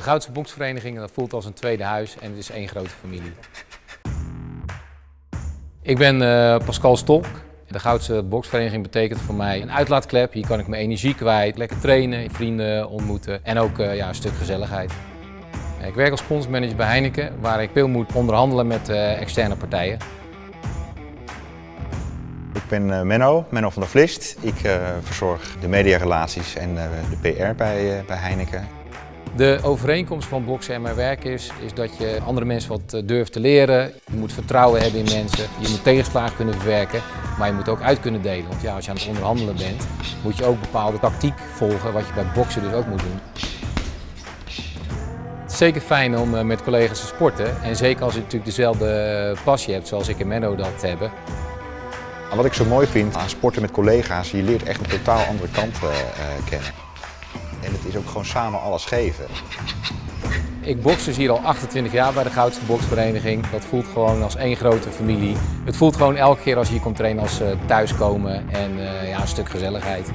De Goudse Boksvereniging dat voelt als een tweede huis en het is één grote familie. Ik ben uh, Pascal Stolk. De Goudse Boksvereniging betekent voor mij een uitlaatklep. Hier kan ik mijn energie kwijt, lekker trainen, vrienden ontmoeten en ook uh, ja, een stuk gezelligheid. Ik werk als sponsormanager bij Heineken, waar ik veel moet onderhandelen met uh, externe partijen. Ik ben Menno, Menno van der Vlist. Ik verzorg de mediarelaties en de PR bij, bij Heineken. De overeenkomst van boksen en mijn werk is, is dat je andere mensen wat eh, durft te leren. Je moet vertrouwen hebben in mensen. Je moet tegenslagen kunnen verwerken, maar je moet ook uit kunnen delen. Want ja, als je aan het onderhandelen bent, moet je ook bepaalde tactiek volgen, wat je bij boksen dus ook moet doen. Het is zeker fijn om eh, met collega's te sporten. En zeker als je natuurlijk dezelfde passie hebt zoals ik en Menno dat hebben. Wat ik zo mooi vind aan sporten met collega's, je leert echt een totaal andere kant kennen. En het is ook gewoon samen alles geven. Ik boks dus hier al 28 jaar bij de Goudse Boksvereniging. Dat voelt gewoon als één grote familie. Het voelt gewoon elke keer als je hier komt trainen als uh, thuiskomen en uh, ja, een stuk gezelligheid.